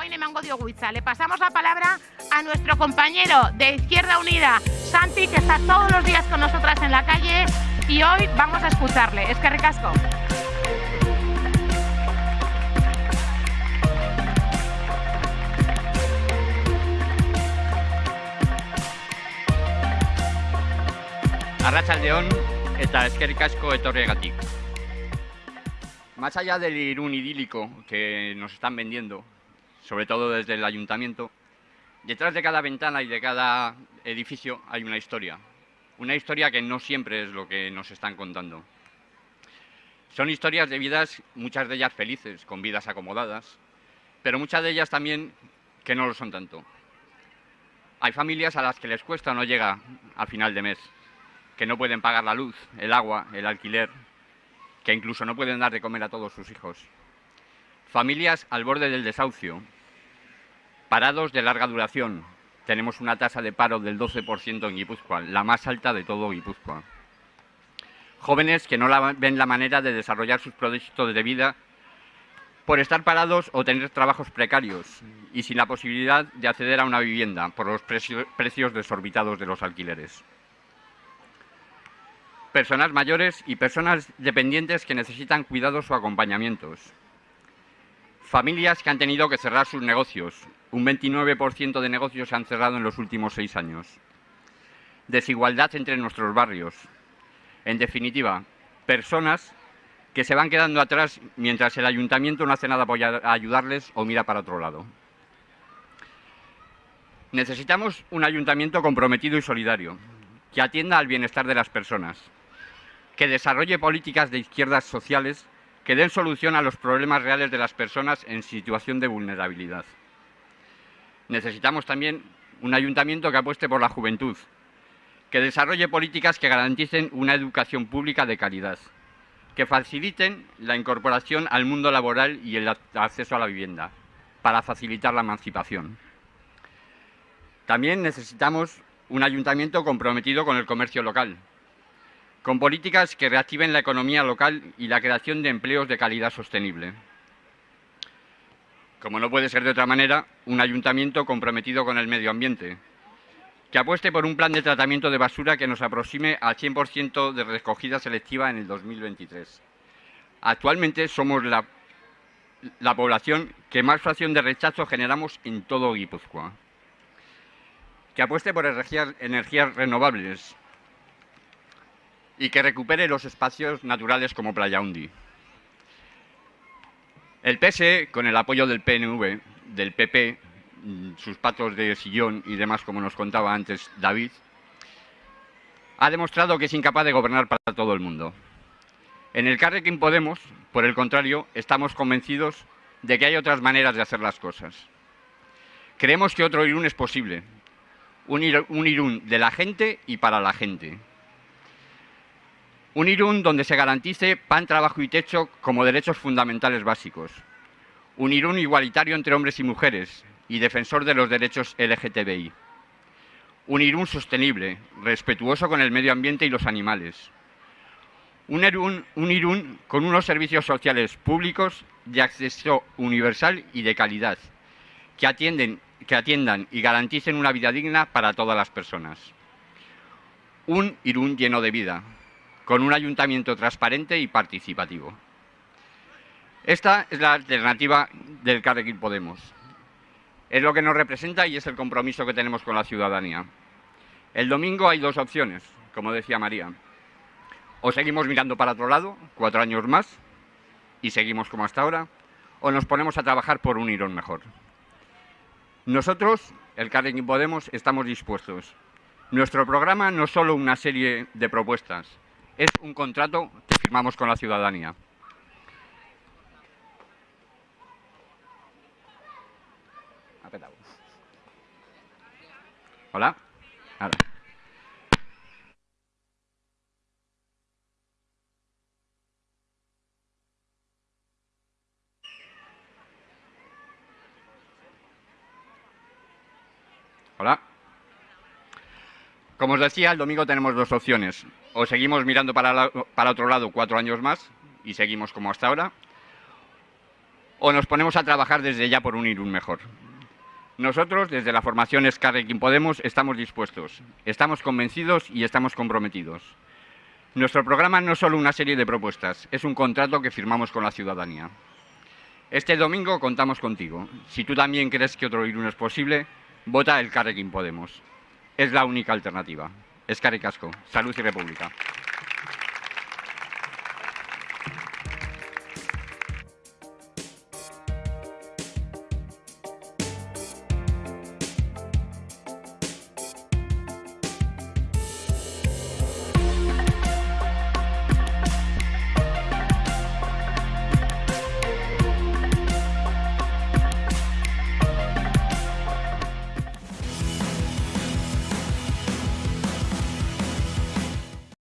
Dagoine Mango Dioguiza. Le pasamos la palabra a nuestro compañero de Izquierda Unida, Santi, que está todos los días con nosotras en la calle y hoy vamos a escucharle. Es que recasco. Arratsaldeon eta eskerrik asko etorregatik. Más allá del Irún idílico que nos están vendiendo, sobre todo desde el ayuntamiento, detrás de cada ventana y de cada edificio hay una historia. Una historia que no siempre es lo que nos están contando. Son historias de vidas, muchas de ellas felices, con vidas acomodadas, pero muchas de ellas también que no lo son tanto. Hay familias a las que les cuesta no llega al final de mes, que no pueden pagar la luz, el agua, el alquiler, que incluso no pueden dar de comer a todos sus hijos. Familias al borde del desahucio, parados de larga duración. Tenemos una tasa de paro del 12% en Guipúzcoa, la más alta de todo Guipúzcoa. Jóvenes que no ven la manera de desarrollar sus proyectos de vida por estar parados o tener trabajos precarios y sin la posibilidad de acceder a una vivienda por los precios desorbitados de los alquileres personas mayores y personas dependientes que necesitan cuidados o acompañamientos. Familias que han tenido que cerrar sus negocios. Un 29% de negocios se han cerrado en los últimos seis años. Desigualdad entre nuestros barrios. En definitiva, personas que se van quedando atrás mientras el ayuntamiento no hace nada para ayudarles o mira para otro lado. Necesitamos un ayuntamiento comprometido y solidario, que atienda al bienestar de las personas, que desarrolle políticas de izquierdas sociales que den solución a los problemas reales de las personas en situación de vulnerabilidad. Necesitamos también un ayuntamiento que apueste por la juventud, que desarrolle políticas que garanticen una educación pública de calidad, que faciliten la incorporación al mundo laboral y el acceso a la vivienda, para facilitar la emancipación. También necesitamos un ayuntamiento comprometido con el comercio local, con políticas que reactiven la economía local y la creación de empleos de calidad sostenible. Como no puede ser de otra manera, un ayuntamiento comprometido con el medio ambiente, que apueste por un plan de tratamiento de basura que nos aproxime al 100% de recogida selectiva en el 2023. Actualmente somos la, la población que más fracción de rechazo generamos en todo Guipúzcoa. Que apueste por energías renovables, y que recupere los espacios naturales como Playa Undi. El PSE, con el apoyo del PNV, del PP, mm, sus patos de sillón y demás, como nos contaba antes David, ha demostrado que es incapaz de gobernar para todo el mundo. En el Carrequín Podemos, por el contrario, estamos convencidos de que hay otras maneras de hacer las cosas. Creemos que otro Irún es posible, un Irún de la gente y para la gente, un Irún donde se garantice pan, trabajo y techo como derechos fundamentales básicos. Un Irún igualitario entre hombres y mujeres y defensor de los derechos LGTBI. Un Irún sostenible, respetuoso con el medio ambiente y los animales. Un Irún, un Irún con unos servicios sociales públicos de acceso universal y de calidad, que, que atiendan y garanticen una vida digna para todas las personas. Un Irún lleno de vida, con un ayuntamiento transparente y participativo. Esta es la alternativa del Carrequín Podemos. Es lo que nos representa y es el compromiso que tenemos con la ciudadanía. El domingo hay dos opciones, como decía María. O seguimos mirando para otro lado, cuatro años más, y seguimos como hasta ahora, o nos ponemos a trabajar por un Irón mejor. Nosotros, el Carrequín Podemos, estamos dispuestos. Nuestro programa no es solo una serie de propuestas, es un contrato que firmamos con la ciudadanía. Hola. Hola. Como os decía, el domingo tenemos dos opciones. O seguimos mirando para, otro lado cuatro años más y seguimos como hasta ahora, o nos ponemos a trabajar desde ya por un Irún mejor. Nosotros, desde la formación Escarrequín Podemos, estamos dispuestos, estamos convencidos y estamos comprometidos. Nuestro programa no es solo una serie de propuestas, es un contrato que firmamos con la ciudadanía. Este domingo contamos contigo. Si tú también crees que otro Irún es posible, vota el Carrequín Podemos. Es la única alternativa. Es Casco. Salud y República.